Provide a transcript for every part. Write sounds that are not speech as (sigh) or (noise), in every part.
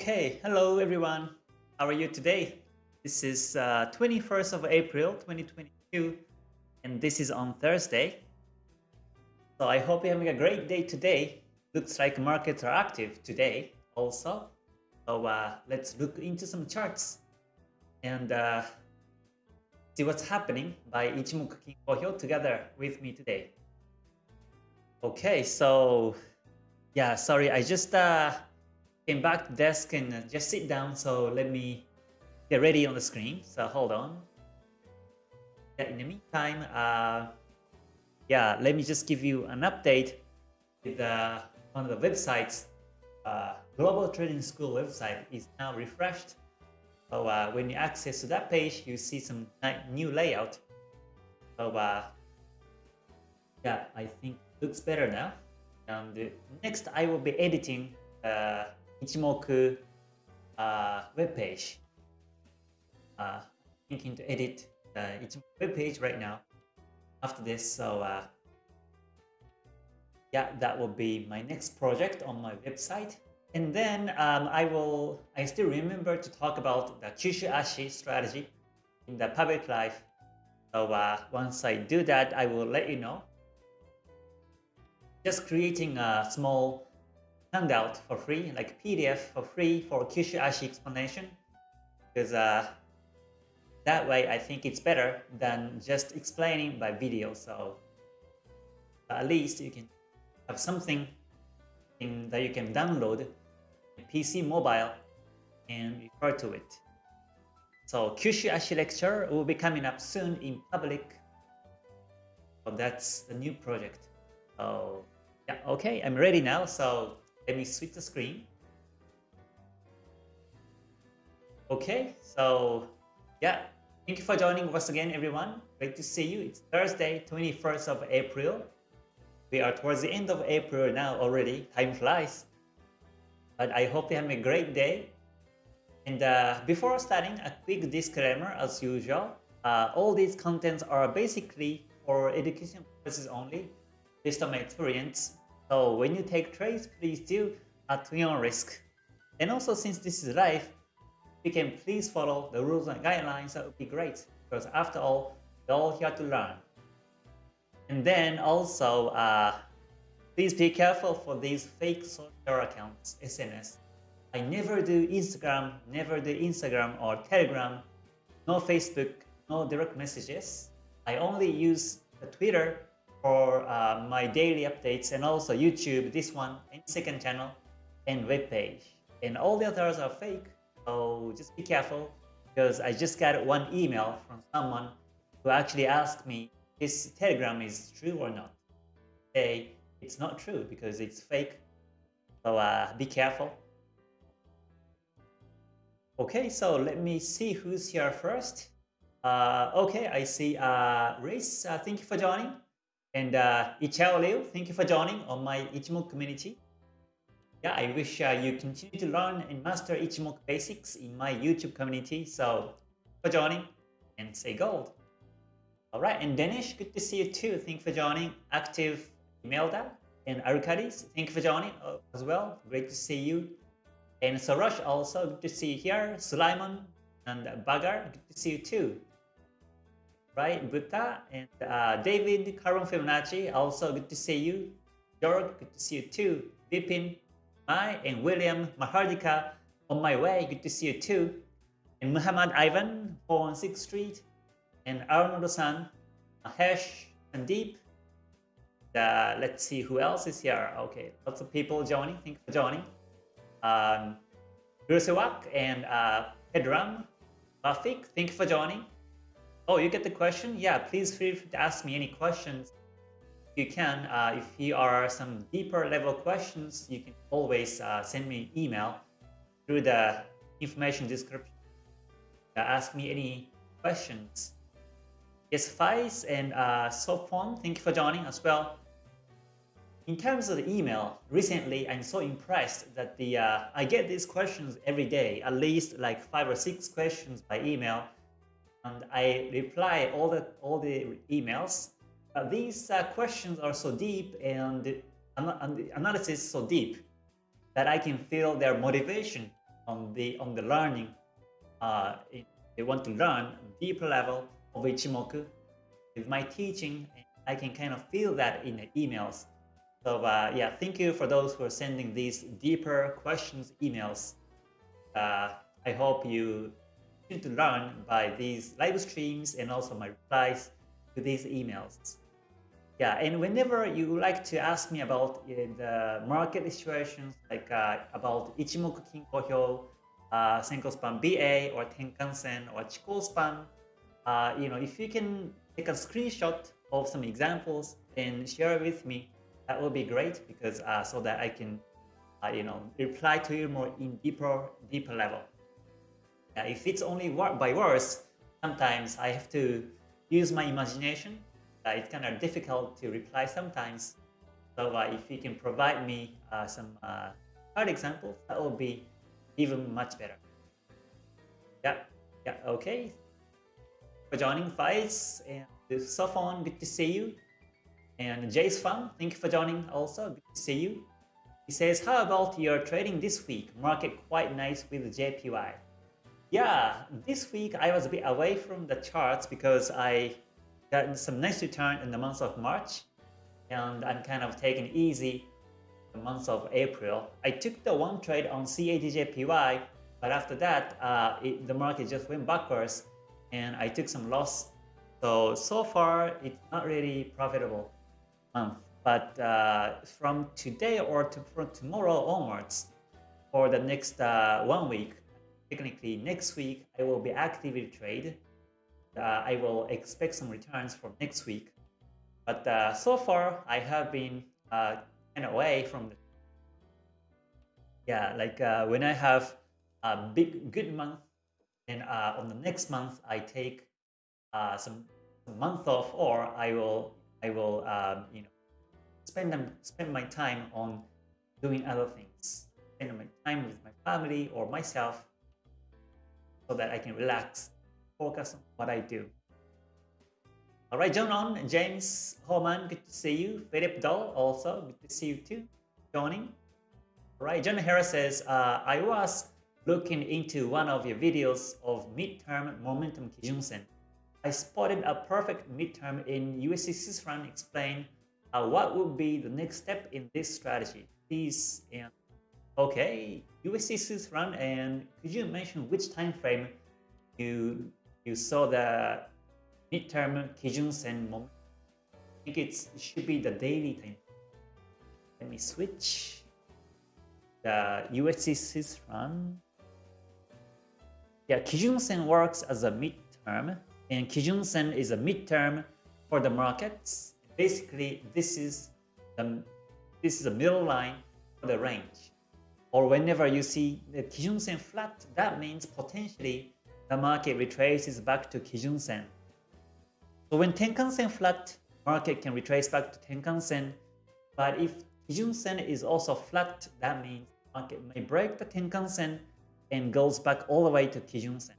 Okay, hello everyone. How are you today? This is uh, 21st of April 2022 and this is on Thursday. So I hope you're having a great day today. Looks like markets are active today also. So uh, let's look into some charts and uh, see what's happening by Ichimoku Kinko Hyo together with me today. Okay, so yeah, sorry, I just uh, came back to desk and uh, just sit down. So let me get ready on the screen. So hold on. Yeah, in the meantime, uh, yeah, let me just give you an update with uh, one of the websites. Uh, Global Trading School website is now refreshed. So uh, when you access to that page, you see some new layout. So uh, yeah, I think looks better now. And next, I will be editing uh, Ichimoku uh, web page. Uh, thinking to edit the Ichimoku web page right now after this. So uh, yeah, that will be my next project on my website. And then um, I will, I still remember to talk about the Kyushu Ashi strategy in the public life. So uh, once I do that, I will let you know. Just creating a small handout for free, like PDF for free for Kyushu Ashi explanation. Because uh, that way I think it's better than just explaining by video. So at least you can have something in, that you can download PC mobile and refer to it. So Kyushu Ashi lecture will be coming up soon in public. So that's the new project. So yeah, okay, I'm ready now. So let me switch the screen. Okay, so yeah, thank you for joining once again, everyone. Great to see you. It's Thursday, 21st of April. We are towards the end of April now already. Time flies. But I hope you have a great day. And uh, before starting, a quick disclaimer as usual. Uh, all these contents are basically for education purposes only, based on my experience so when you take trades, please do at your own risk. And also since this is live, you can please follow the rules and guidelines, that would be great. Because after all, we're all here to learn. And then also, uh, please be careful for these fake social accounts, SNS. I never do Instagram, never do Instagram or Telegram, no Facebook, no direct messages. I only use the Twitter for uh, my daily updates and also YouTube, this one, and second channel, and web page. And all the others are fake, so just be careful because I just got one email from someone who actually asked me this telegram is true or not. Say it's not true because it's fake, so uh, be careful. Okay, so let me see who's here first. Uh, okay, I see uh, Race, uh, thank you for joining. And uh, Ichao Liu, thank you for joining on my Ichimoku community. Yeah, I wish uh, you continue to learn and master Ichimoku basics in my YouTube community. So, for joining and say gold. All right, and Danish, good to see you too. Thank you for joining. Active Imelda and Arcadis, thank you for joining uh, as well. Great to see you. And Sorosh also, good to see you here. Sulaiman and Bagar, good to see you too right? Buddha and uh, David, Karon Fibonacci, also good to see you. George, good to see you too. Vipin, Mai, and William Mahardika, on my way, good to see you too. And Muhammad Ivan, 416 Street, and Arnold-san, Mahesh, Sandeep. Uh, let's see who else is here. Okay, lots of people joining. Thank you for joining. Um, Gurusewak and uh, Pedram, Rafik, thank you for joining. Oh, you get the question? Yeah, please feel free to ask me any questions. You can, uh, if you are some deeper level questions, you can always uh, send me an email through the information description. Uh, ask me any questions. Yes, Faiz and uh, Sopon, thank you for joining as well. In terms of the email, recently I'm so impressed that the uh, I get these questions every day, at least like five or six questions by email and I reply all the all the emails. Uh, these uh, questions are so deep and, and the analysis so deep that I can feel their motivation on the on the learning. Uh, they want to learn deeper level of Ichimoku with my teaching. I can kind of feel that in the emails. So uh, yeah, thank you for those who are sending these deeper questions emails. Uh, I hope you continue to learn by these live streams and also my replies to these emails. Yeah, and whenever you like to ask me about uh, the market situations, like uh, about Ichimoku Kinko Hyo, uh, Senko Span BA or Tenkan-sen or Chikou Span, uh, you know, if you can take a screenshot of some examples and share it with me, that will be great because uh, so that I can, uh, you know, reply to you more in deeper, deeper level. If it's only by words, sometimes I have to use my imagination. Uh, it's kind of difficult to reply sometimes. So uh, if you can provide me uh, some hard examples, that will be even much better. Yeah, yeah, okay. For joining Faiz and Sophon, good to see you. And Jay's Fun, thank you for joining also, good to see you. He says, how about your trading this week? Market quite nice with JPY. Yeah, this week I was a bit away from the charts because I got some nice return in the month of March and I'm kind of taking easy the month of April. I took the one trade on CADJPY, but after that, uh, it, the market just went backwards and I took some loss. So, so far, it's not really profitable month. But uh, from today or to, from tomorrow onwards, for the next uh, one week, technically next week I will be actively trade. Uh, I will expect some returns for next week. But uh, so far I have been uh, kind of away from the yeah like uh, when I have a big good month and uh, on the next month I take uh, some, some month off or I will I will um, you know spend them spend my time on doing other things spend my time with my family or myself so that I can relax, focus on what I do. All right, John on, James Holman, good to see you. Philip Doll, also, good to see you too, joining. All right, John Harris says, uh, I was looking into one of your videos of midterm momentum Kijun-sen. I spotted a perfect midterm in Swiss franc. Explain uh, what would be the next step in this strategy. Please and Okay, USD Swiss franc, and could you mention which time frame you you saw the midterm Kijun Sen moment? I think it should be the daily time. Let me switch the USD run. Yeah, Kijun Sen works as a midterm, and Kijun Sen is a midterm for the markets. Basically, this is the this is a middle line for the range or whenever you see the Kijun-sen flat, that means potentially the market retraces back to Kijun-sen. So when Tenkan-sen flat, market can retrace back to Tenkan-sen. But if Kijun-sen is also flat, that means market may break the Tenkan-sen and goes back all the way to Kijun-sen.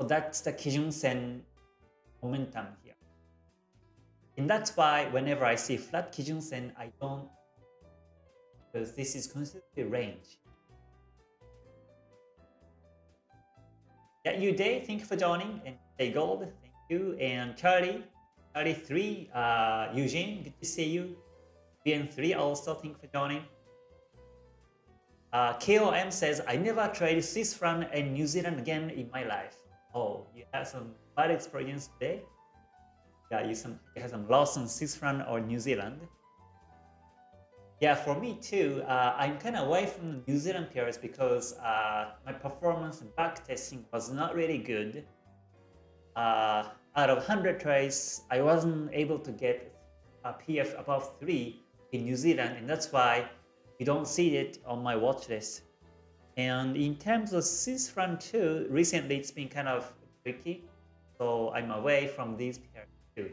So that's the Kijun-sen momentum here. And that's why whenever I see flat Kijun-sen, I don't because this is considered a range. Yeah, you day, thank you for joining, and stay gold, thank you, and Charlie, Charlie three, uh, Eugene, good to see you. BN3 also, thank you for joining. Uh, KOM says, I never tried Swiss franc and New Zealand again in my life. Oh, you had some bad experience today? Yeah, you, some, you had some loss on Swiss franc or New Zealand. Yeah, for me too. Uh, I'm kind of away from the New Zealand pairs because uh, my performance in back testing was not really good. Uh, out of 100 tries, I wasn't able to get a PF above 3 in New Zealand, and that's why you don't see it on my watch list. And in terms of franc too, recently it's been kind of tricky, so I'm away from these pairs too.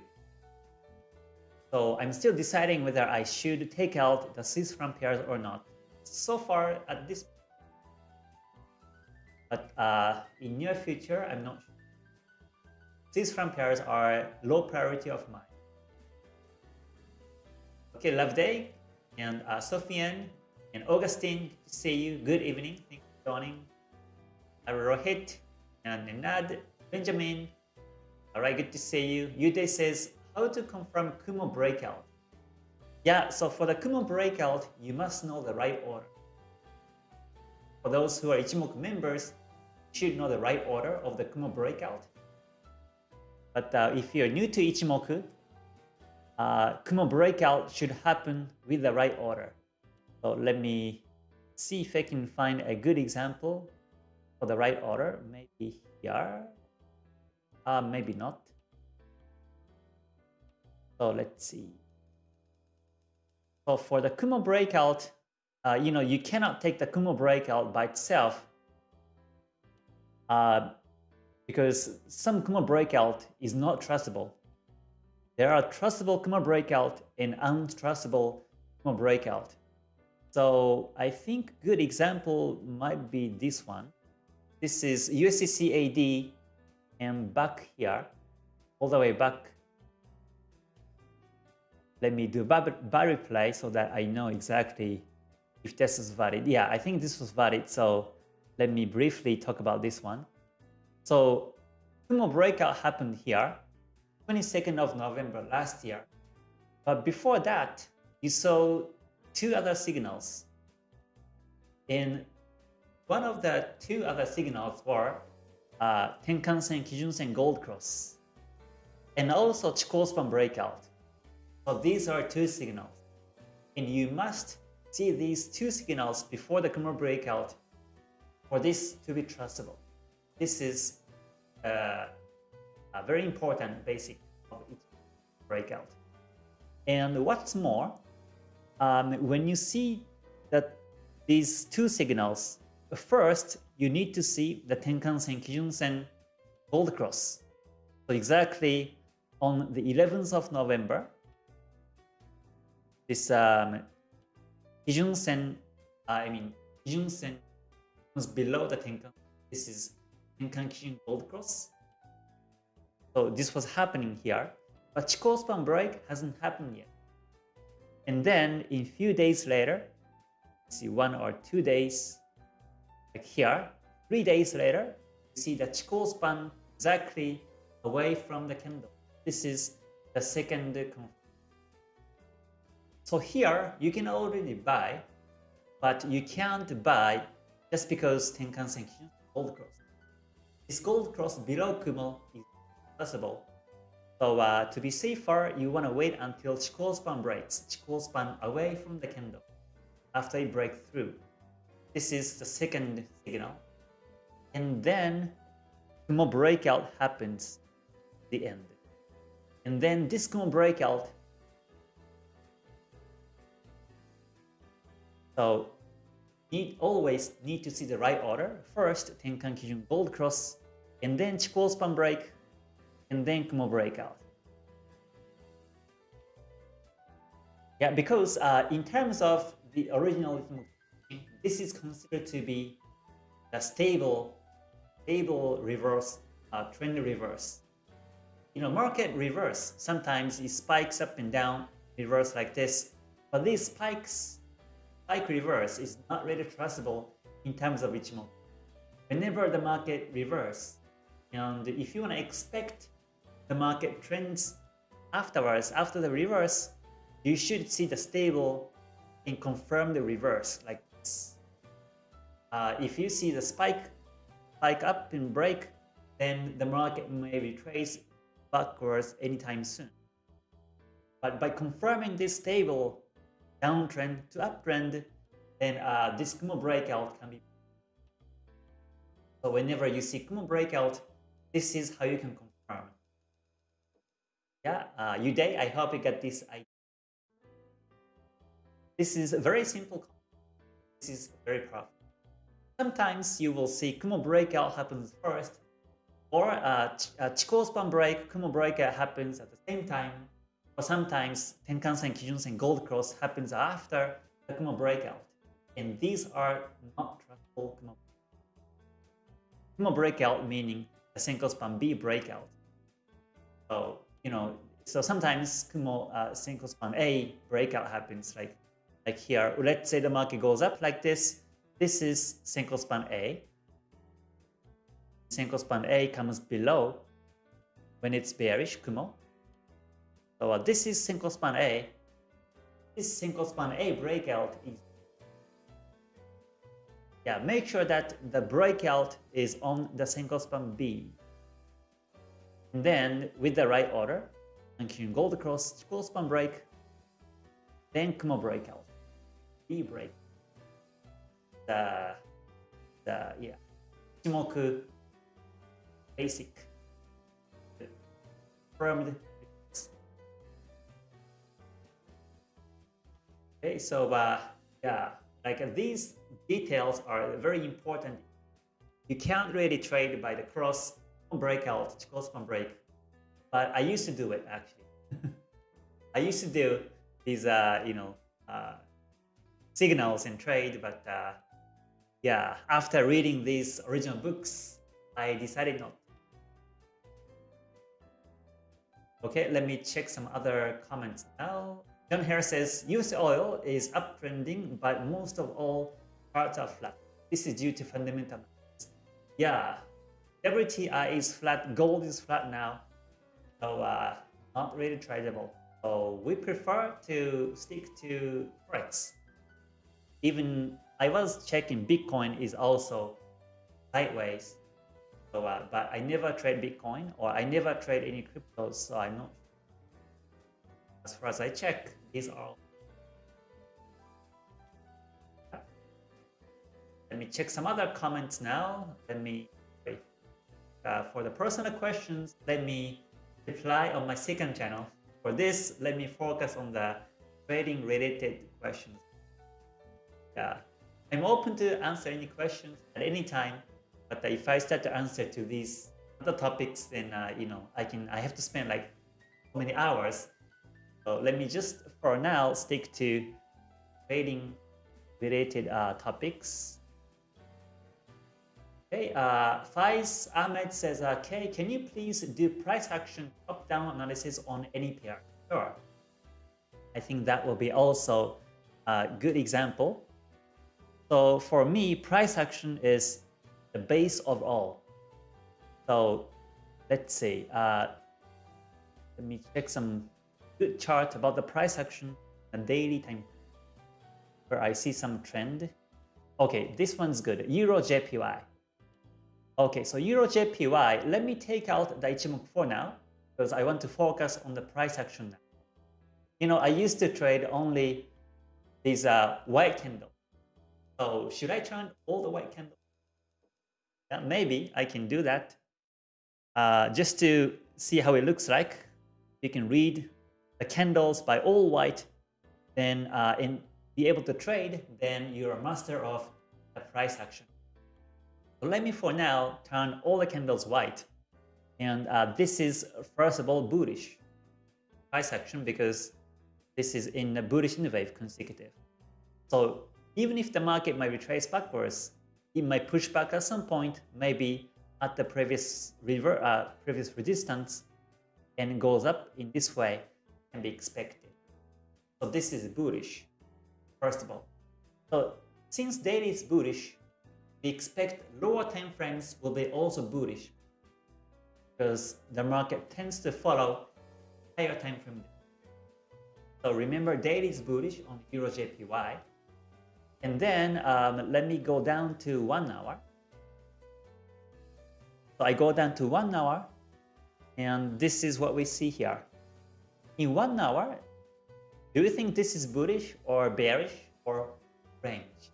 So I'm still deciding whether I should take out the Swiss franc pairs or not. So far at this but uh, in near future, I'm not sure. Franc pairs are low priority of mine. Okay, love day and uh, Sofiane and Augustine, see you. Good evening. Thank you joining. Rohit and Nenad, Benjamin. All right, good to see you. Uday says, how to confirm Kumo breakout? Yeah, so for the Kumo breakout, you must know the right order. For those who are Ichimoku members, you should know the right order of the Kumo breakout. But uh, if you're new to Ichimoku, uh, Kumo breakout should happen with the right order. So let me see if I can find a good example for the right order. Maybe here, uh, maybe not. So let's see. So for the Kumo breakout, uh, you know, you cannot take the Kumo breakout by itself uh, because some Kumo breakout is not trustable. There are trustable Kumo breakout and untrustable Kumo breakout. So I think good example might be this one. This is USDCAD and back here, all the way back. Let me do bar, replay so that I know exactly if this is valid. Yeah, I think this was valid. So let me briefly talk about this one. So Kumo breakout happened here, 22nd of November last year. But before that, you saw two other signals. And one of the two other signals were uh, Tenkan-sen, Kijun-sen, Gold Cross, and also Chikou span breakout. So these are two signals. And you must see these two signals before the Kumo breakout for this to be trustable. This is uh, a very important basic of each breakout. And what's more, um, when you see that these two signals, first you need to see the Tenkan-sen, Kijun-sen, Gold Cross. So exactly on the 11th of November, this um, Kijun-sen, uh, I mean, Kijun-sen was below the Tenkan. This is Tenkan Kijun Gold Cross. So this was happening here, but Chikou span break hasn't happened yet. And then in few days later, see one or two days, like here, three days later, you see the Chikou span exactly away from the candle. This is the second confirmation. So here, you can already buy, but you can't buy just because Tenkan-sen gold cross. This gold cross below Kumo is possible. So uh, to be safer, you want to wait until Chikou span breaks, Chikou span away from the candle after it breaks through. This is the second signal. And then Kumo breakout happens the end. And then this Kumo breakout So need always need to see the right order. First, Tenkan Kijun Gold Cross, and then Chikou span break, and then Kumo breakout. Yeah, because uh, in terms of the original this is considered to be a stable, stable reverse, uh, trend reverse. You know, market reverse, sometimes it spikes up and down, reverse like this, but these spikes, spike reverse is not really trustable in terms of Ichimoku. Whenever the market reverse, and if you want to expect the market trends afterwards, after the reverse, you should see the stable and confirm the reverse like this. Uh, if you see the spike, spike up and break, then the market may retrace backwards anytime soon. But by confirming this stable downtrend to uptrend, then uh, this Kumo breakout can be. So whenever you see Kumo breakout, this is how you can confirm. Yeah, uh, Uday, I hope you get this idea. This is very simple. This is very profitable. Sometimes you will see Kumo breakout happens first, or uh, Ch uh, Chikou span break, Kumo breakout happens at the same time, sometimes Tenkan-sen, Kijun-sen, Gold Cross happens after the Kumo breakout. And these are not trustable breakout meaning the Senko span B breakout. So, you know, so sometimes Kumo uh, span A breakout happens like like here, let's say the market goes up like this, this is Senko span A. Senko span A comes below when it's bearish, Kumo. So uh, this is Senko span A. This Senko span A breakout is yeah, make sure that the breakout is on the Senko span B. And then with the right order, and can gold Cross, Chikou span break, then Kumo breakout, B break. The, the, yeah, Ichimoku basic confirmed. Okay, so uh, yeah, like these details are very important. You can't really trade by the cross breakout, Chikou span break, but I used to do it actually. (laughs) I used to do these, uh, you know, uh, signals in trade, but uh, yeah, after reading these original books, I decided not. Okay, let me check some other comments now. John Harris says, US oil is uptrending, but most of all parts are flat. This is due to fundamental. Yeah, WTI is flat, gold is flat now, so uh, not really tradable. So we prefer to stick to Forex. Even I was checking Bitcoin is also sideways. So, uh, but I never trade Bitcoin or I never trade any cryptos, so I'm not. As far as I check, these are. Let me check some other comments now. Let me uh, for the personal questions, let me reply on my second channel. For this, let me focus on the trading related questions. Yeah, I'm open to answer any questions at any time, but if I start to answer to these other topics, then uh, you know I can I have to spend like many hours. Let me just for now stick to trading related uh, topics. Okay, uh, Faiz Ahmed says, okay, can you please do price action top-down analysis on any pair? Sure. I think that will be also a good example. So for me, price action is the base of all. So let's see. Uh, let me check some good chart about the price action and daily time where I see some trend. Okay, this one's good. Euro JPY. Okay, so Euro JPY, let me take out the Ichimoku for now because I want to focus on the price action now. You know, I used to trade only these uh, white candles. So should I turn all the white candles? Yeah, maybe I can do that uh, just to see how it looks like. You can read the candles by all white, then uh, and be able to trade, then you're a master of the price action. So let me for now turn all the candles white. And uh, this is first of all bullish price action because this is in the bullish in wave consecutive. So even if the market might retrace backwards, it might push back at some point, maybe at the previous river, uh, previous resistance, and goes up in this way can be expected. So this is bullish, first of all. So since daily is bullish, we expect lower time frames will be also bullish because the market tends to follow higher time frame. So remember daily is bullish on Euro JPY. And then um, let me go down to one hour. So I go down to one hour and this is what we see here. In one hour, do you think this is bullish or bearish or range?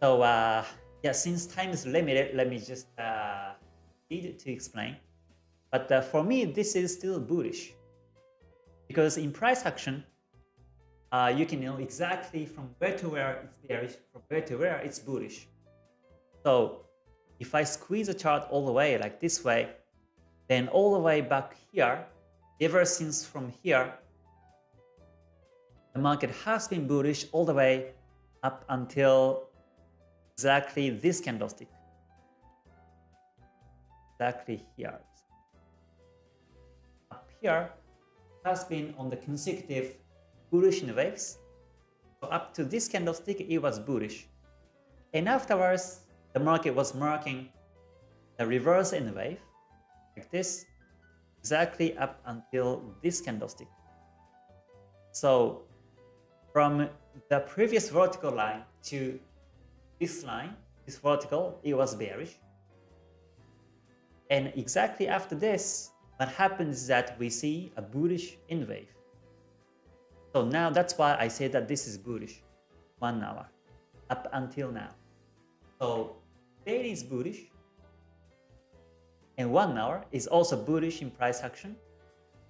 So uh, yeah, since time is limited, let me just uh, need to explain. But uh, for me, this is still bullish because in price action, uh, you can know exactly from where to where it's bearish, from where to where it's bullish. So if I squeeze the chart all the way like this way, then all the way back here, ever since from here, the market has been bullish all the way up until exactly this candlestick. Exactly here. Up here has been on the consecutive bullish waves. So up to this candlestick, it was bullish. And afterwards, the market was marking the reverse N wave like this, exactly up until this candlestick. So from the previous vertical line to this line, this vertical, it was bearish. And exactly after this, what happens is that we see a bullish N wave. So now that's why I say that this is bullish, one hour, up until now. So daily is bullish, and one hour is also bullish in price action.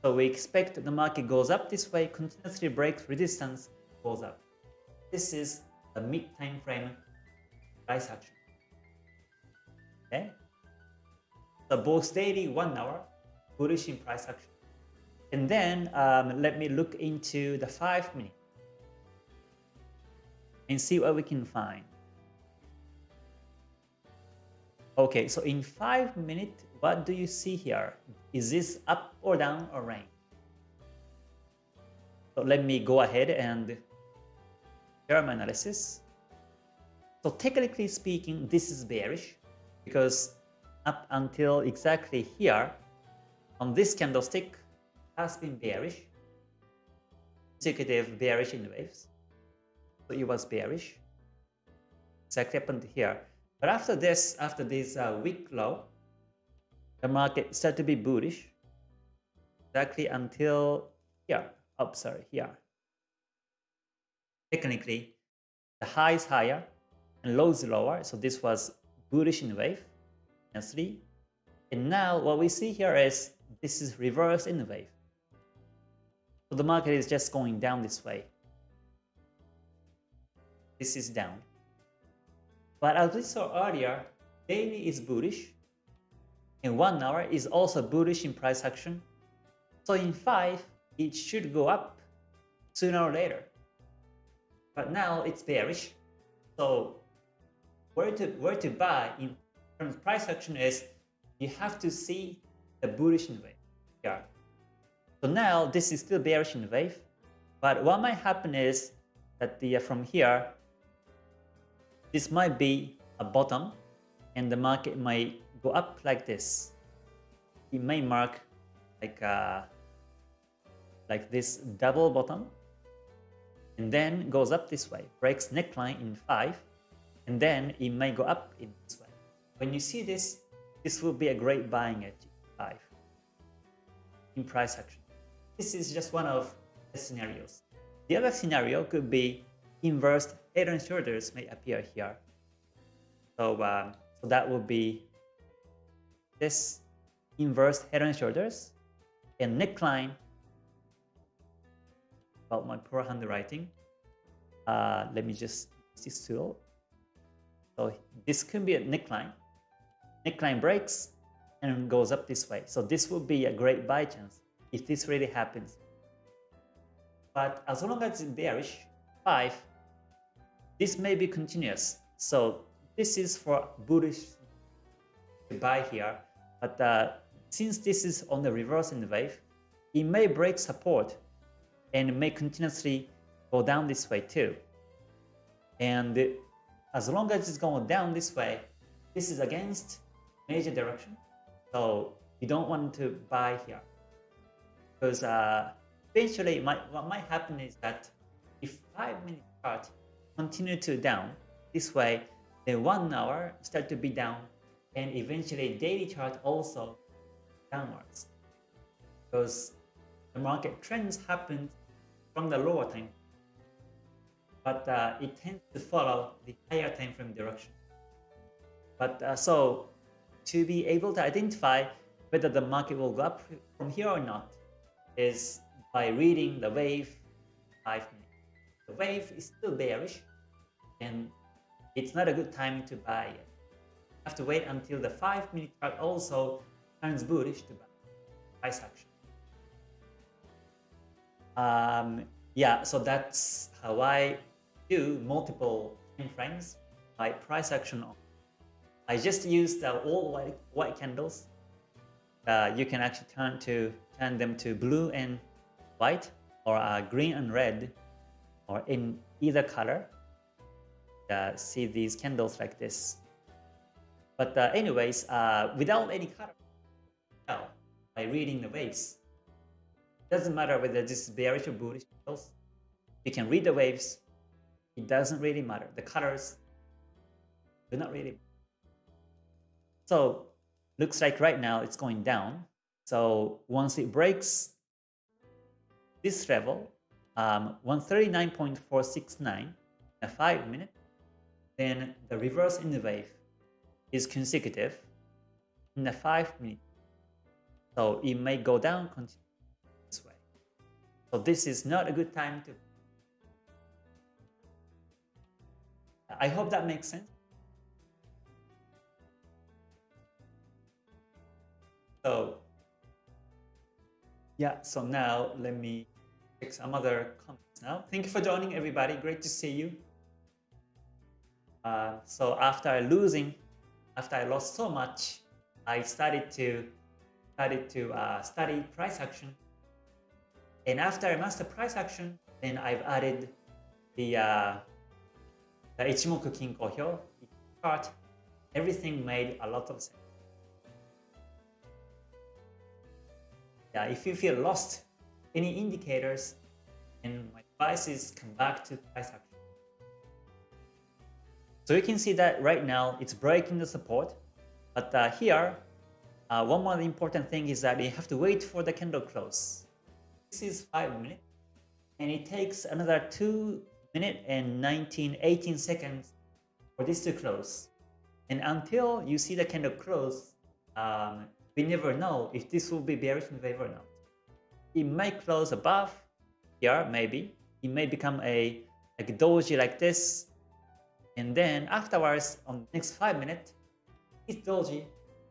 So we expect the market goes up this way, continuously breaks resistance, goes up. This is the mid time frame price action. Okay? So both daily, one hour, bullish in price action. And then um, let me look into the five minute and see what we can find. Okay, so in five minutes, what do you see here? Is this up or down or range? So let me go ahead and share my analysis. So technically speaking, this is bearish because up until exactly here, on this candlestick has been bearish, consecutive bearish in waves. So it was bearish. Exactly happened here. But after this, after this uh, week low, the market started to be bullish exactly until here. Oh, sorry, here. Technically, the high is higher and low is lower. So this was bullish in the wave, S3. And now what we see here is this is reverse in the wave. So the market is just going down this way. This is down. But as we saw earlier, daily is bullish, and one hour is also bullish in price action. So in five, it should go up sooner or later. But now it's bearish. So where to where to buy in terms of price action is you have to see the bullish wave here. So now this is still bearish in wave, but what might happen is that the from here this might be a bottom and the market might go up like this. It may mark like uh, like this double bottom and then goes up this way, breaks neckline in 5 and then it may go up in this way. When you see this, this will be a great buying at 5 in price action. This is just one of the scenarios. The other scenario could be inverse head and shoulders may appear here. So, um, so that would be this inverse head and shoulders and neckline about my poor handwriting. Uh, let me just this tool. So this could be a neckline. Neckline breaks and goes up this way. So this would be a great buy chance if this really happens. But as long as it's bearish, 5, this may be continuous. So this is for bullish buy here. But uh, since this is on the reversing wave, it may break support and may continuously go down this way too. And as long as it's going down this way, this is against major direction. So you don't want to buy here. Because uh, eventually what might happen is that if 5 minute chart continue to down this way, then 1 hour start to be down and eventually daily chart also downwards. Because the market trends happen from the lower time but uh, it tends to follow the higher time frame direction. But uh, so to be able to identify whether the market will go up from here or not is by reading the wave 5 minutes. The wave is still bearish and it's not a good time to buy it. Have to wait until the 5 minute chart also turns bullish to buy price action. Um, yeah, so that's how I do multiple time frames by price action. I just used uh, all white, white candles. Uh, you can actually turn to turn them to blue and white or uh, green and red or in either color. Uh, see these candles like this. But uh, anyways, uh, without any color, by reading the waves, doesn't matter whether this is bearish or bullish. You can read the waves. It doesn't really matter. The colors do not really. So looks like right now it's going down. So once it breaks this level, um, 139.469 in a 5 minute, then the reverse in the wave is consecutive in a 5 minute. So it may go down this way. So this is not a good time to I hope that makes sense. So yeah, so now let me take some other comments now. Thank you for joining everybody. Great to see you. Uh, so after losing, after I lost so much, I started to started to uh, study price action. And after I mastered price action, then I've added the uh, the Ichimoku Kinko Hyo chart. Everything made a lot of sense. Yeah, if you feel lost, any indicators, and my advice is come back to price action. So you can see that right now it's breaking the support, but uh, here, uh, one more important thing is that you have to wait for the candle close. This is 5 minutes, and it takes another 2 minutes and 19, 18 seconds for this to close. And until you see the candle close, um, we never know if this will be bearish in favor or not. It might close above here, maybe. It may become a like doji like this. And then afterwards, on the next 5 minutes, this doji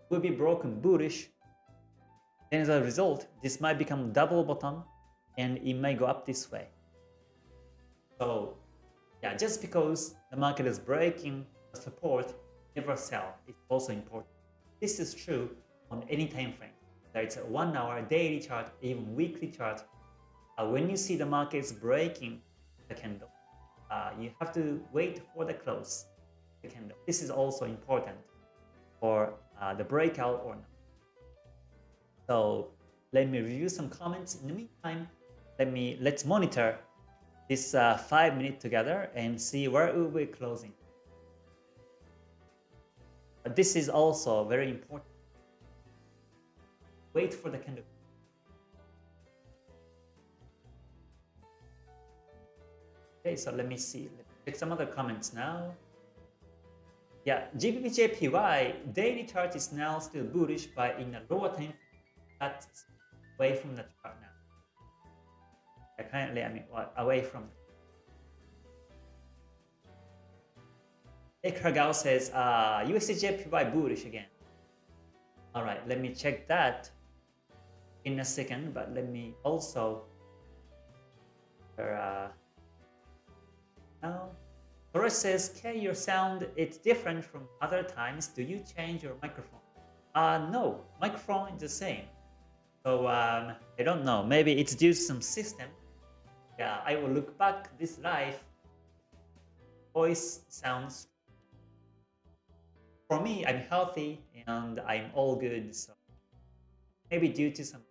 will be broken bullish. Then as a result, this might become double bottom and it may go up this way. So yeah, just because the market is breaking support, never sell. It's also important. This is true on any time frame. That it's a one hour, daily chart, even weekly chart. Uh, when you see the market is breaking the candle, uh, you have to wait for the close the candle. This is also important for uh, the breakout or not. So let me review some comments. In the meantime, let me let's monitor this uh, five minute together and see where it will be closing. But this is also very important wait for the candle. Okay, so let me see. Let me check some other comments now. Yeah, GBP daily chart is now still bullish, but in a lower time, that's away from the chart now. Yeah, currently, I mean, away from. Ekragao says, uh, USDJPY bullish again. All right, let me check that in a second, but let me also uh, now says, "K, your sound it's different from other times. Do you change your microphone?" Uh, no, microphone is the same. So um, I don't know. Maybe it's due to some system. Yeah, I will look back this live. Voice sounds. For me, I'm healthy and I'm all good. So maybe due to some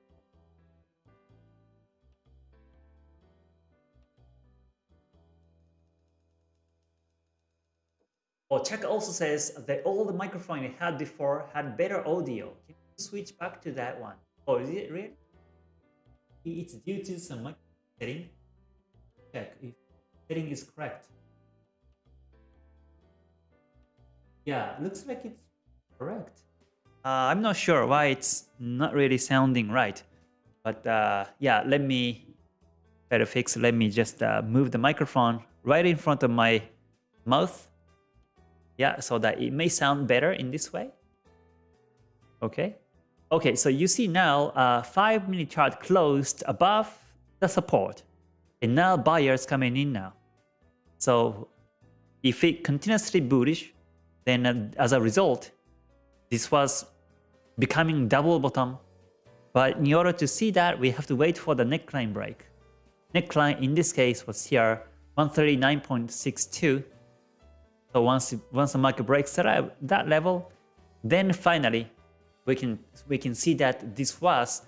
Oh, Chuck also says the old microphone you had before had better audio. Can you switch back to that one? Oh, is it really? It's due to some setting. Check if setting is correct. Yeah, looks like it's correct. Uh, I'm not sure why it's not really sounding right. But uh, yeah, let me better fix. Let me just uh, move the microphone right in front of my mouth yeah, so that it may sound better in this way. Okay. Okay, so you see now uh, 5 minute chart closed above the support. And now buyers coming in now. So if it continuously bullish, then uh, as a result, this was becoming double bottom. But in order to see that, we have to wait for the neckline break. Neckline in this case was here 139.62. So once once the market breaks that, that level, then finally we can we can see that this was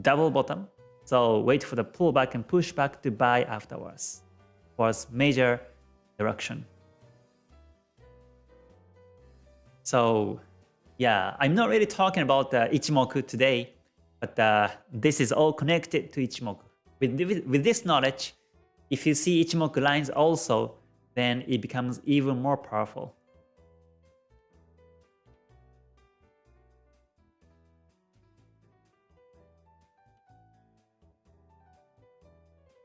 double bottom. So wait for the pullback and pushback to buy afterwards. Was major direction. So yeah, I'm not really talking about the Ichimoku today, but uh, this is all connected to Ichimoku. With, with, with this knowledge, if you see Ichimoku lines also, then it becomes even more powerful.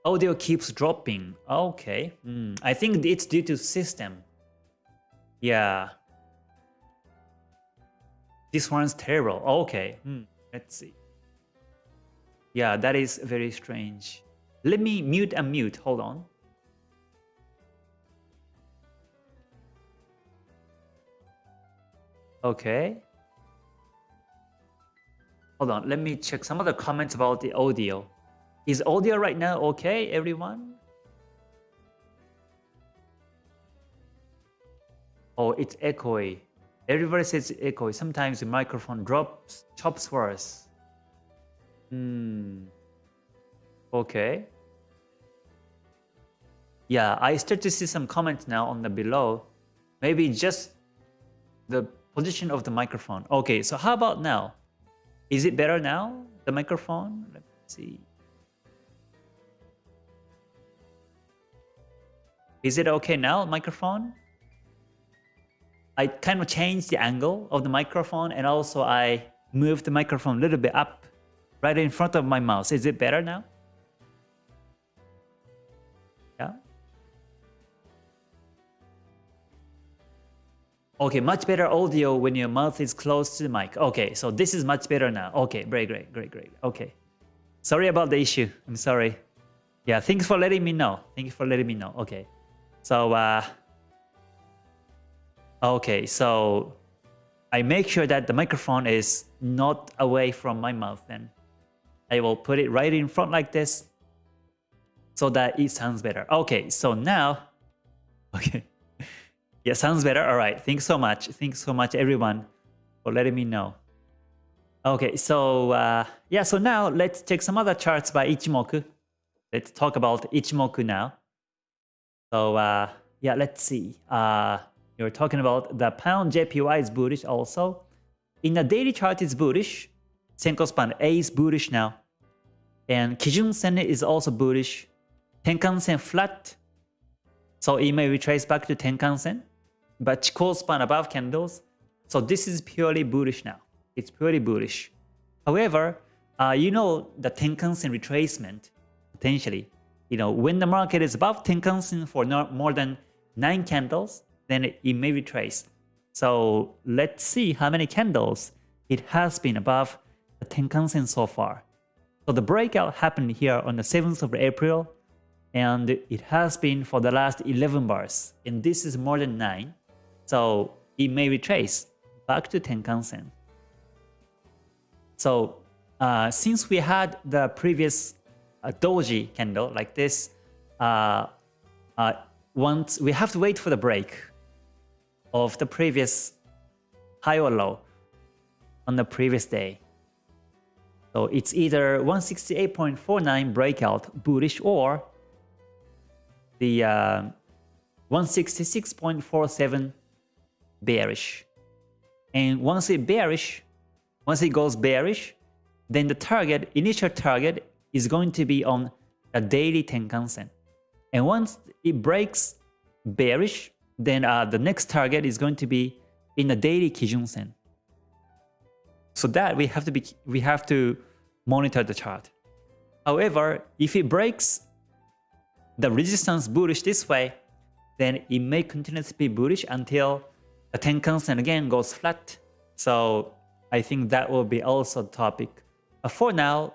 Audio keeps dropping. Okay. Mm, I think it's due to system. Yeah. This one's terrible. Okay. Mm, let's see. Yeah, that is very strange. Let me mute and mute. Hold on. Okay. Hold on. Let me check some of the comments about the audio. Is audio right now okay, everyone? Oh, it's echoey. Everybody says echoey. Sometimes the microphone drops, chops worse. Hmm. Okay. Yeah, I start to see some comments now on the below. Maybe just the position of the microphone. Okay, so how about now? Is it better now, the microphone? Let me see. Is it okay now, microphone? I kind of changed the angle of the microphone and also I moved the microphone a little bit up right in front of my mouth. Is it better now? Okay, much better audio when your mouth is close to the mic. Okay, so this is much better now. Okay, great, great, great, great. Okay. Sorry about the issue. I'm sorry. Yeah, thanks for letting me know. Thank you for letting me know. Okay. So, uh, okay, so I make sure that the microphone is not away from my mouth then. I will put it right in front like this so that it sounds better. Okay, so now, (laughs) okay. Yeah, sounds better. All right, thanks so much. Thanks so much, everyone, for letting me know. Okay, so uh, yeah, so now let's check some other charts by Ichimoku. Let's talk about Ichimoku now. So uh, yeah, let's see. Uh, you're talking about the pound JPY is bullish also. In the daily chart, it's bullish. Senko span A is bullish now. And Kijun Sen is also bullish. Tenkan Sen flat. So it may retrace back to Tenkan Sen. But Chikou span above candles. So this is purely bullish now. It's purely bullish. However, uh, you know the Tenkan Sen retracement potentially you know, when the market is above Tenkan-sen for no, more than 9 candles, then it, it may retrace. So let's see how many candles it has been above the Tenkan-sen so far. So the breakout happened here on the 7th of April, and it has been for the last 11 bars, and this is more than 9. So it may retrace back to Tenkan-sen. So uh, since we had the previous a doji candle like this, uh, uh, once we have to wait for the break of the previous high or low on the previous day. So it's either 168.49 breakout bullish or the uh, 166.47 bearish. And once it bearish, once it goes bearish, then the target, initial target is going to be on a daily Tenkan-sen. And once it breaks bearish, then uh, the next target is going to be in a daily Kijun-sen. So that we have to be we have to monitor the chart. However, if it breaks the resistance bullish this way, then it may continue to be bullish until the Tenkan-sen again goes flat. So I think that will be also topic. But for now,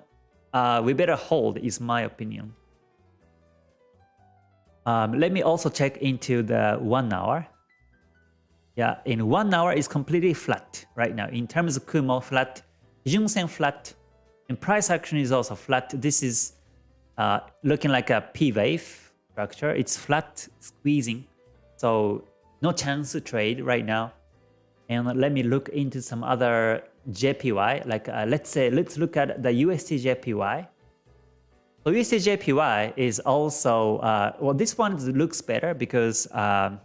uh, we better hold is my opinion. Um, let me also check into the one hour. Yeah, in one hour is completely flat right now. In terms of Kumo flat, Junsen flat, and price action is also flat. This is uh, looking like a P wave structure. It's flat squeezing, so no chance to trade right now. And let me look into some other JPY. Like uh, let's say, let's look at the USD JPY. So USD JPY is also, uh, well, this one looks better because uh,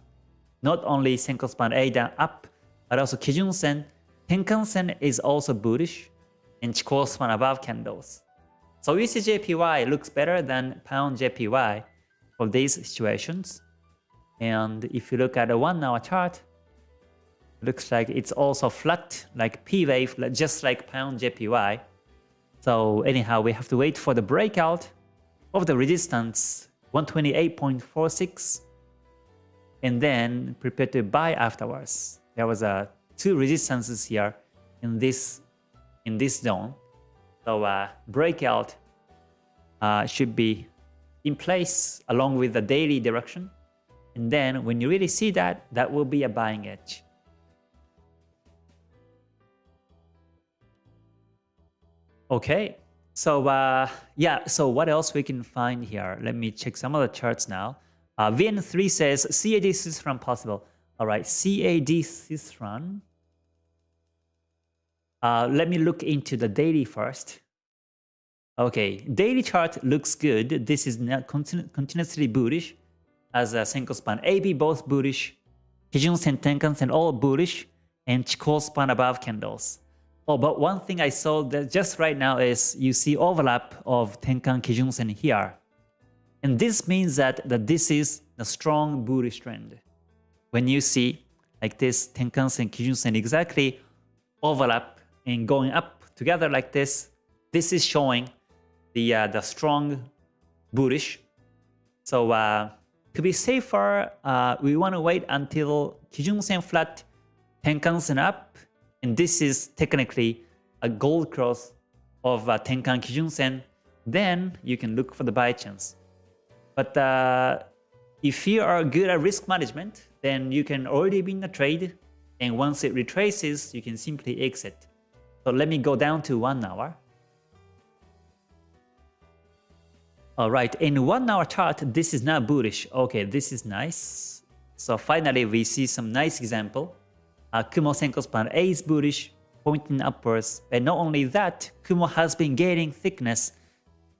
not only Senko span A down up, but also Kijun Sen, Tenkan Sen is also bullish, and Chikou span above candles. So USD JPY looks better than Pound JPY for these situations. And if you look at a one hour chart, looks like it's also flat like P wave, just like Pound JPY. So anyhow, we have to wait for the breakout of the resistance 128.46 and then prepare to buy afterwards. There was a uh, two resistances here in this in this zone. So uh, breakout uh, should be in place along with the daily direction. And then when you really see that, that will be a buying edge. Okay, so uh, yeah, so what else we can find here? Let me check some of the charts now. Uh, VN3 says CAD Swiss franc possible. All right, CAD Swiss franc. Uh, let me look into the daily first. Okay, daily chart looks good. This is not continu continuously bullish as a Senko span. AB both bullish, Kijun Sen, Tenkan Sen all bullish, and Chikou span above candles. Oh, but one thing I saw that just right now is you see overlap of Tenkan Kijun Sen here. And this means that, that this is a strong bullish trend. When you see like this Tenkan Sen, Kijun Sen exactly overlap and going up together like this, this is showing the uh, the strong bullish. So uh, to be safer, uh, we want to wait until Kijun Sen flat, Tenkan Sen up, and this is technically a gold cross of uh, Tenkan Kijun Sen. Then you can look for the buy chance. But uh, if you are good at risk management, then you can already be in the trade, and once it retraces, you can simply exit. So let me go down to one hour. All right, in one hour chart, this is not bullish. Okay, this is nice. So finally, we see some nice example. Uh, Kumo Senko span A is bullish, pointing upwards. And not only that, Kumo has been gaining thickness.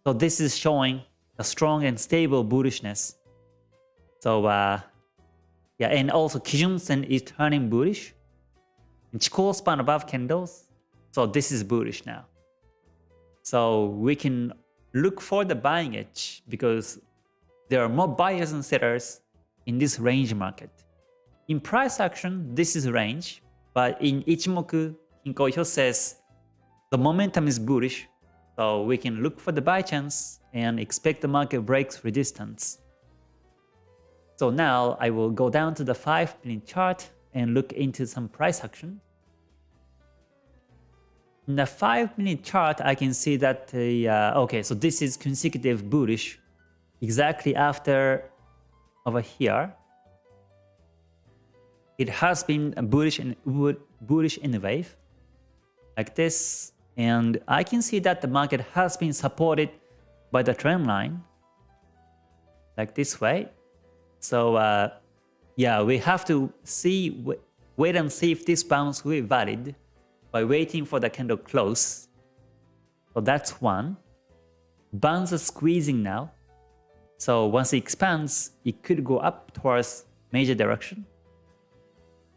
So this is showing a strong and stable bullishness. So uh, yeah, and also Kijun Sen is turning bullish. And Chikou span above candles so this is bullish now. So we can look for the buying edge because there are more buyers and sellers in this range market. In price action, this is range, but in Ichimoku, Kinko Hyo says the momentum is bullish, so we can look for the buy chance and expect the market breaks resistance. So now I will go down to the 5 minute chart and look into some price action. In the 5 minute chart, I can see that, uh, okay, so this is consecutive bullish exactly after over here. It has been bullish and bullish in the wave like this. And I can see that the market has been supported by the trend line like this way. So uh, yeah, we have to see, wait and see if this bounce will be valid by waiting for the candle close. So that's one. Bonds are squeezing now. So once it expands, it could go up towards major direction.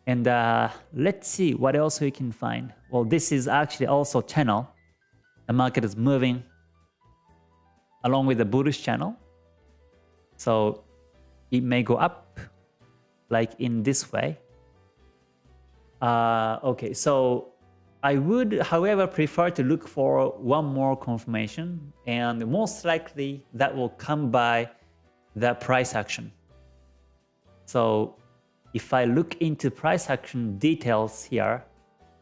And uh, let's see what else we can find. Well, this is actually also channel. The market is moving along with the bullish channel. So it may go up like in this way. Uh, okay, so I would, however, prefer to look for one more confirmation and most likely that will come by the price action. So if I look into price action details here,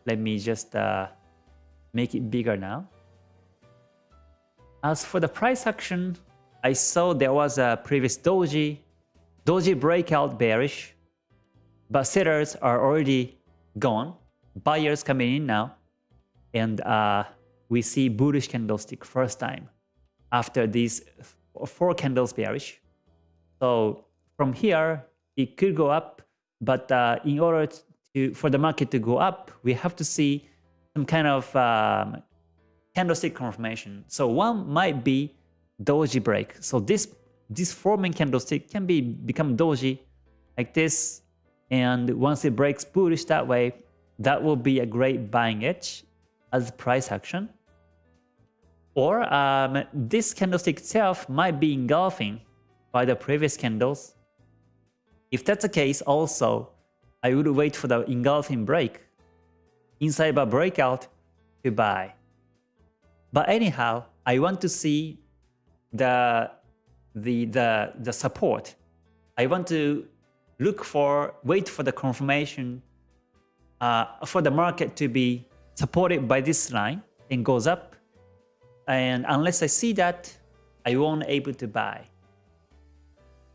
let me just uh, make it bigger now. As for the price action, I saw there was a previous doji, doji breakout bearish, but sellers are already gone buyers coming in now, and uh, we see bullish candlestick first time after these four candles bearish. So from here, it could go up, but uh, in order to for the market to go up, we have to see some kind of um, candlestick confirmation. So one might be doji break. So this this forming candlestick can be become doji like this, and once it breaks bullish that way, that will be a great buying edge as price action. Or um, this candlestick itself might be engulfing by the previous candles. If that's the case also, I would wait for the engulfing break inside a breakout to buy. But anyhow, I want to see the, the, the, the support. I want to look for, wait for the confirmation uh, for the market to be supported by this line and goes up. And unless I see that, I won't able to buy.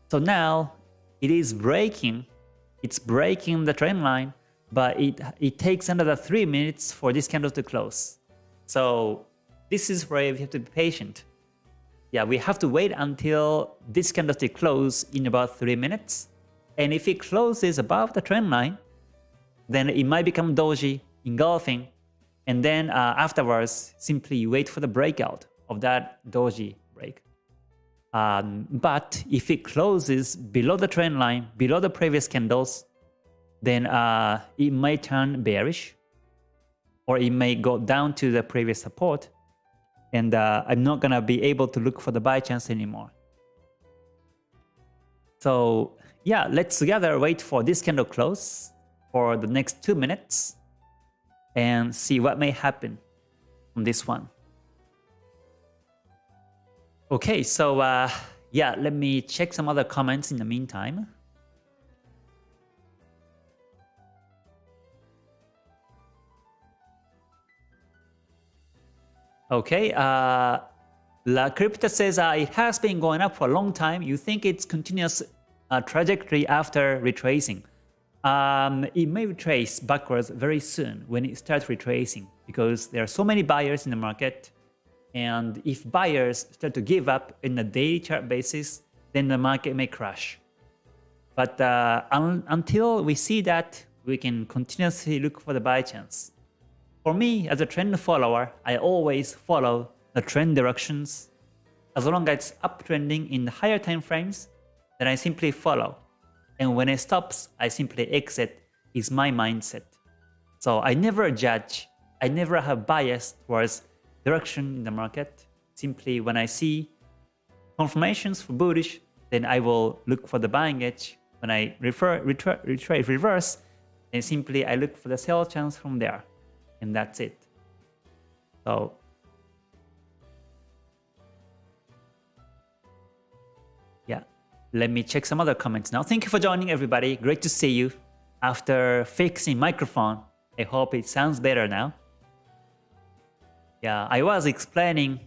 So now it is breaking, it's breaking the trend line, but it, it takes another 3 minutes for this candle to close. So this is where we have to be patient. Yeah, we have to wait until this candlestick close in about 3 minutes. And if it closes above the trend line, then it might become doji, engulfing, and then uh, afterwards, simply wait for the breakout of that doji break. Um, but if it closes below the trend line, below the previous candles, then uh, it may turn bearish, or it may go down to the previous support, and uh, I'm not gonna be able to look for the buy chance anymore. So yeah, let's together wait for this candle close for the next two minutes and see what may happen on this one. Okay, so uh, yeah, let me check some other comments in the meantime. Okay, uh, La Crypta says uh, it has been going up for a long time. You think it's continuous uh, trajectory after retracing? Um, it may retrace backwards very soon when it starts retracing because there are so many buyers in the market. And if buyers start to give up in a daily chart basis, then the market may crash. But uh, un until we see that, we can continuously look for the buy chance. For me, as a trend follower, I always follow the trend directions. As long as it's uptrending in the higher time frames, then I simply follow. And when it stops, I simply exit is my mindset. So I never judge, I never have bias towards direction in the market. Simply when I see confirmations for bullish, then I will look for the buying edge. When I refer, retrade reverse, and simply I look for the sell chance from there and that's it. So let me check some other comments now. Thank you for joining everybody. Great to see you. After fixing microphone, I hope it sounds better now. Yeah, I was explaining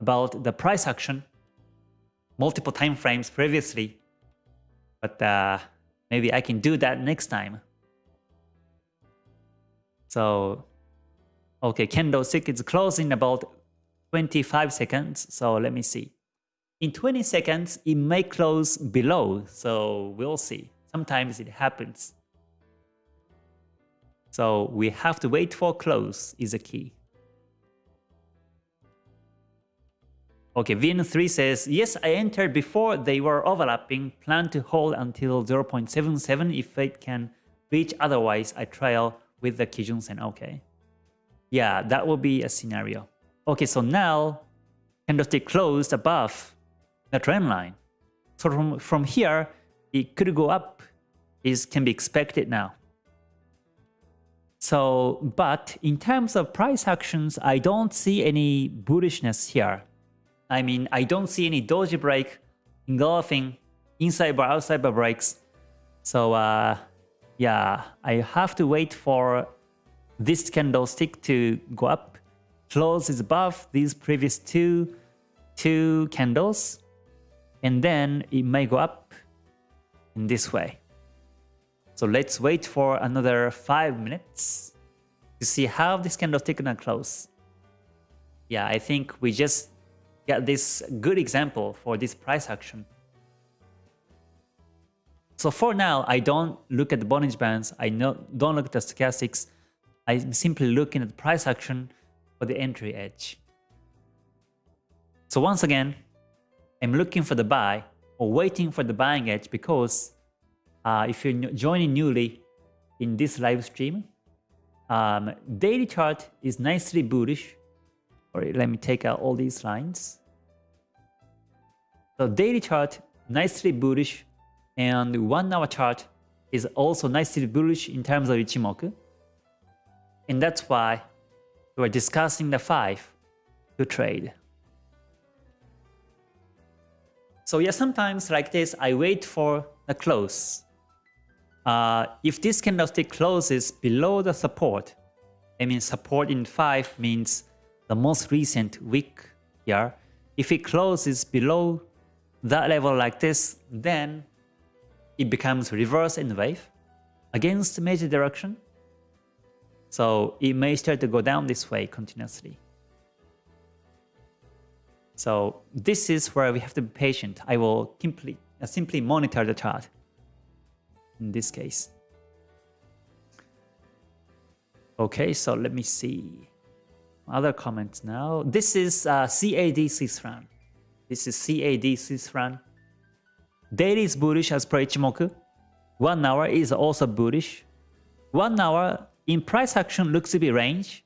about the price action multiple time frames previously, but uh, maybe I can do that next time. So Okay, candlestick is closing about 25 seconds. So let me see. In 20 seconds, it may close below. So we'll see. Sometimes it happens. So we have to wait for close is the key. Okay, VN3 says, yes, I entered before they were overlapping, plan to hold until 0.77 if it can reach, otherwise I trial with the Kijun Sen. Okay. Yeah, that will be a scenario. Okay, so now candlestick closed above the trend line. So from, from here, it could go up is can be expected now. So, but in terms of price actions, I don't see any bullishness here. I mean, I don't see any doji break engulfing inside bar, outside bar breaks. So, uh, yeah, I have to wait for this candlestick to go up Close is above these previous two two candles and then it may go up in this way so let's wait for another five minutes to see how this candlestick gonna close yeah i think we just got this good example for this price action So for now, I don't look at the Bollinger Bands. I don't look at the stochastics. I'm simply looking at the price action for the entry edge. So once again, I'm looking for the buy or waiting for the buying edge because uh, if you're joining newly in this live stream, um, daily chart is nicely bullish. Or let me take out all these lines. So daily chart nicely bullish and one hour chart is also nicely bullish in terms of Ichimoku. And that's why we're discussing the 5 to trade. So yeah, sometimes like this, I wait for the close. Uh, if this candlestick closes below the support, I mean support in 5 means the most recent week here. If it closes below that level like this, then it becomes reverse in wave against major direction. So it may start to go down this way continuously. So this is where we have to be patient. I will simply, uh, simply monitor the chart in this case. Okay, so let me see. Other comments now. This is uh, CAD Swiss. This is CAD franc. Daily is bullish as per Ichimoku. One hour is also bullish. One hour in price action looks to be range,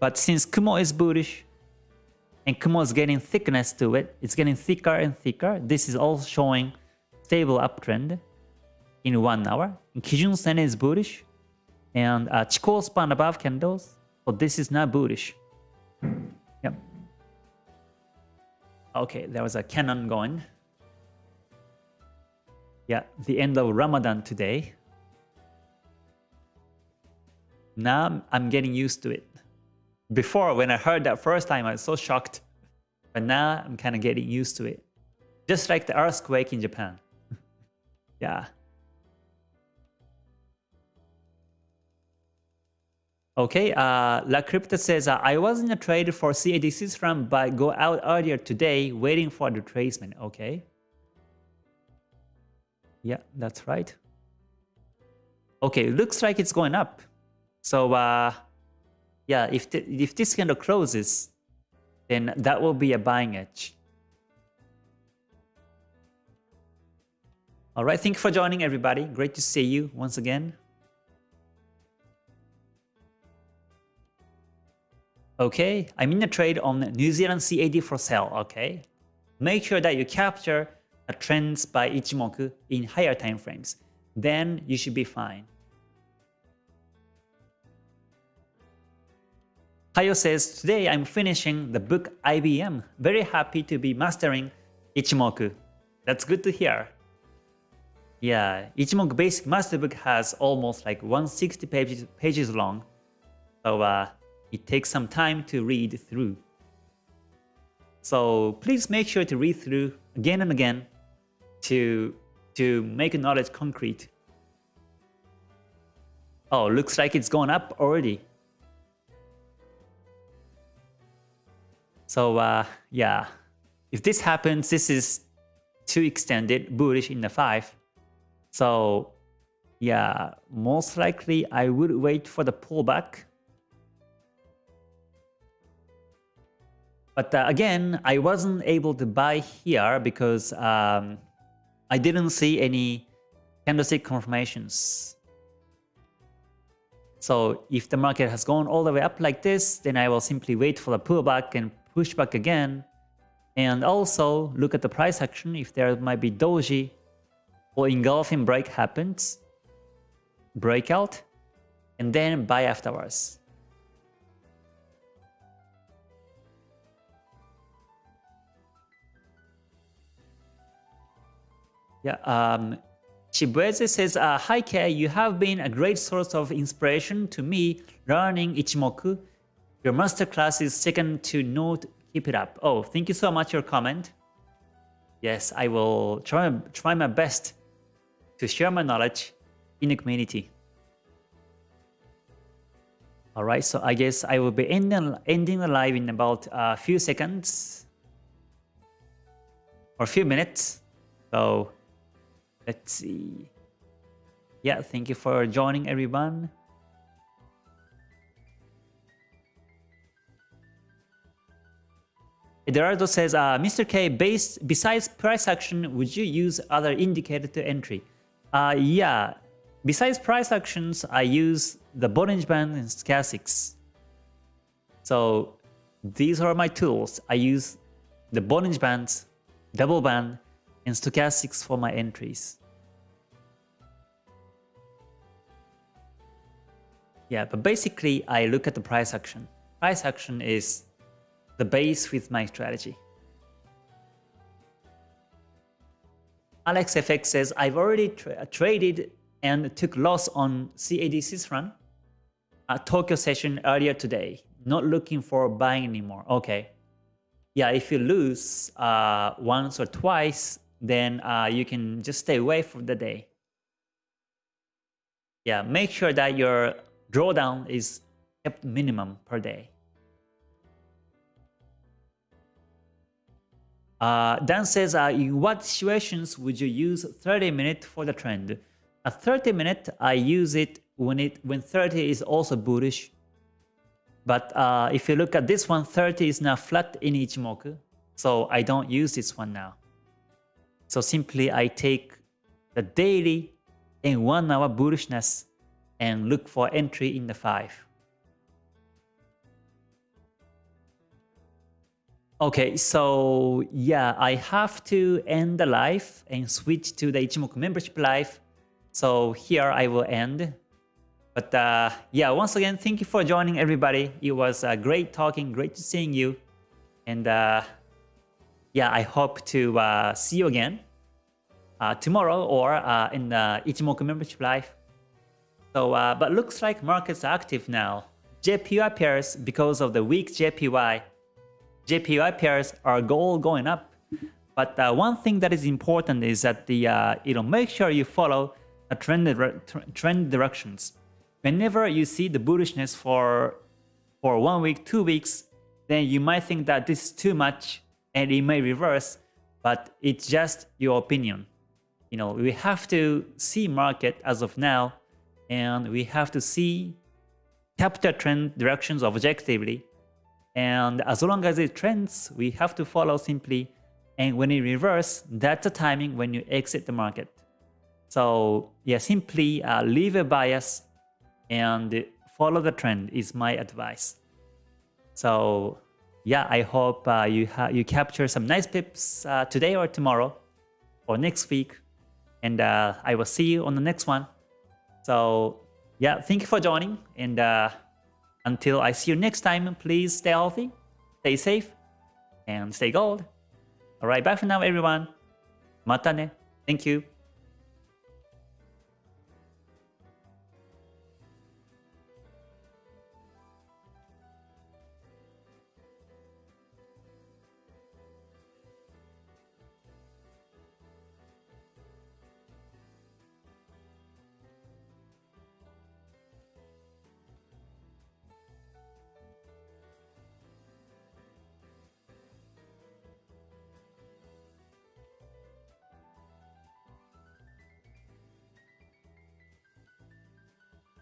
but since Kumo is bullish and Kumo is getting thickness to it, it's getting thicker and thicker. This is all showing stable uptrend in one hour. Kijun Sen is bullish and uh, Chikou span above candles, so this is not bullish. Yep. Okay, there was a cannon going. Yeah, the end of Ramadan today. Now I'm getting used to it. Before, when I heard that first time, I was so shocked. But now I'm kind of getting used to it. Just like the earthquake in Japan. (laughs) yeah. Okay, uh, La Crypta says, uh, I was in a trade for CADC's from but go out earlier today waiting for the retracement. Okay. Yeah, that's right. Okay, looks like it's going up. So uh, yeah, if, if this candle closes, then that will be a buying edge. All right, thank you for joining everybody. Great to see you once again. Okay, I'm in a trade on New Zealand CAD for sale, okay? Make sure that you capture a trends by Ichimoku in higher time frames. Then you should be fine. Hayo says, today I'm finishing the book IBM. Very happy to be mastering Ichimoku. That's good to hear. Yeah, Ichimoku Basic Master Book has almost like 160 pages, pages long. So uh, it takes some time to read through. So please make sure to read through again and again to, to make knowledge concrete. Oh, looks like it's gone up already. So uh, yeah, if this happens, this is too extended, bullish in the 5. So yeah, most likely I would wait for the pullback But uh, again, I wasn't able to buy here because um, I didn't see any candlestick confirmations. So if the market has gone all the way up like this, then I will simply wait for the pullback and push back again. And also look at the price action if there might be doji or engulfing break happens, breakout, and then buy afterwards. Yeah, um, Chibueze says, uh, Hi Kei, you have been a great source of inspiration to me learning Ichimoku. Your masterclass is second to none. Keep it up. Oh, thank you so much for your comment. Yes, I will try, try my best to share my knowledge in the community. Alright, so I guess I will be ending, ending the live in about a few seconds or a few minutes. So Let's see. Yeah, thank you for joining everyone. Eduardo says, uh, Mr. K, based, besides price action, would you use other indicator to entry? Uh, yeah, besides price actions, I use the Bollinger Band and Stochastics. So these are my tools. I use the Bollinger Bands, Double Band, and Stochastics for my entries. Yeah, but basically I look at the price action. Price action is the base with my strategy. AlexFX says, I've already tra traded and took loss on CAD run at Tokyo session earlier today. Not looking for buying anymore. Okay. Yeah, if you lose uh, once or twice, then uh, you can just stay away for the day. Yeah, make sure that your drawdown is kept minimum per day. Uh, Dan says, uh, in what situations would you use 30 minute for the trend? A 30 minute, I use it when it when 30 is also bullish. But uh, if you look at this one, 30 is now flat in Ichimoku. So I don't use this one now. So simply I take the daily and one hour bullishness and look for entry in the 5. Okay, so yeah, I have to end the live and switch to the Ichimoku membership live. So here I will end. But uh, yeah, once again, thank you for joining everybody. It was uh, great talking, great seeing you. And uh, yeah, I hope to uh, see you again uh, tomorrow or uh, in the Ichimoku membership live. So, but looks like markets are active now. JPY pairs because of the weak JPY JPY pairs are all going up. But uh, one thing that is important is that the uh, you know make sure you follow the trend trend directions. Whenever you see the bullishness for for one week, two weeks, then you might think that this is too much and it may reverse, but it's just your opinion. You know, we have to see market as of now, and we have to see capital trend directions objectively and as long as it trends, we have to follow simply. And when it reverse, that's the timing when you exit the market. So yeah, simply uh, leave a bias and follow the trend is my advice. So yeah, I hope uh, you you capture some nice pips uh, today or tomorrow or next week. And uh, I will see you on the next one. So yeah, thank you for joining and uh, until I see you next time, please stay healthy, stay safe, and stay gold. Alright, bye for now everyone. Mata ne. Thank you.